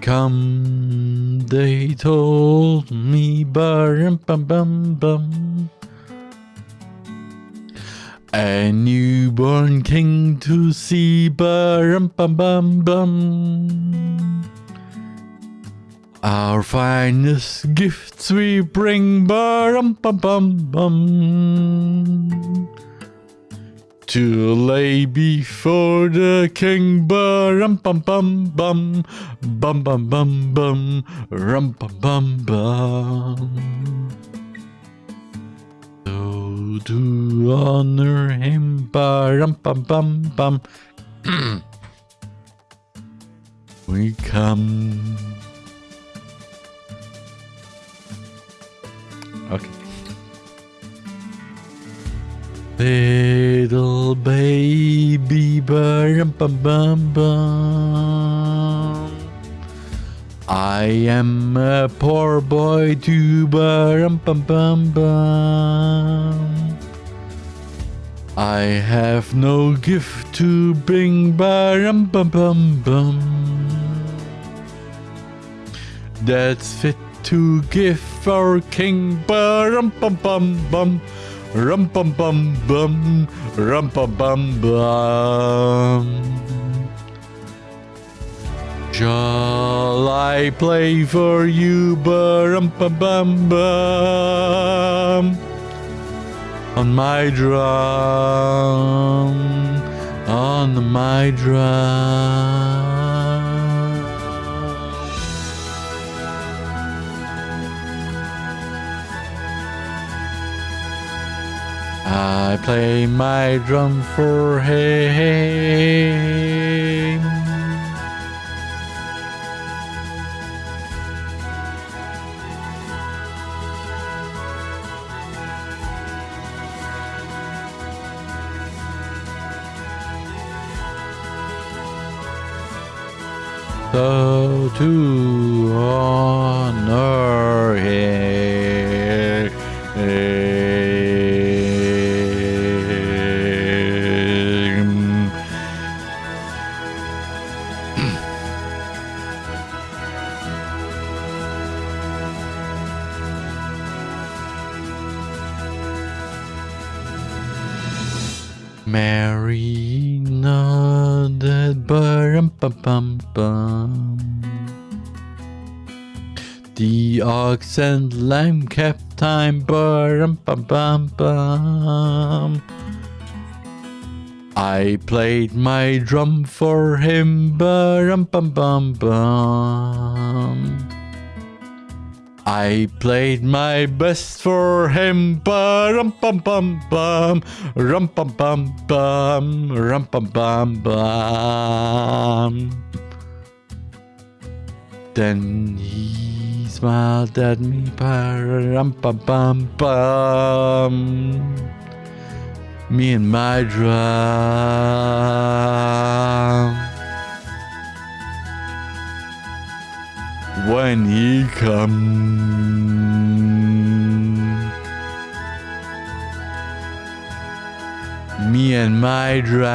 come, they told me, bum bum bum bum. A newborn king to see, bum bum bum bum. Our finest gifts we bring, bum bum bum bum. To lay before the king, bum bum bum bum, bum bum bum bum, rum bum bum bum. So to honor him, bum bum bum bum, we come. Okay. Little baby bum bum bum. I am a poor boy too bum bum bum bum. I have no gift to bring bum bum bum bum. That's fit to give our king bum bum bum bum. Rum bum bum bum, rum bum bum bum. Shall I play for you, bum bum bum bum? On my drum, on my drum. I play my drum for him. So to honor Mary nodded, bum bum bum bum. The ox and lamb kept time, bum bum bum bum. I played my drum for him, bum bum bum bum. I played my best for him, bum bum bum bum, rum bum bum bum, rum bum bum bum. Then he smiled at me, rum bum bum bum. Me and my drum. When he comes. Me and my drum.